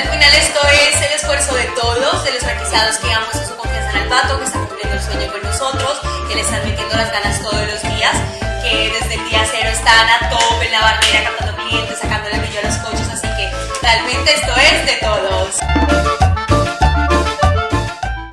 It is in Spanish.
al final esto es el esfuerzo de todos, de los franquizados que han puesto su confianza en el pato, que están cumpliendo el sueño con nosotros, que le están metiendo las ganas todos los días, que desde el día cero están a tope en la barrera, captando clientes, sacándole brillo a los coches, así que realmente esto es de todo.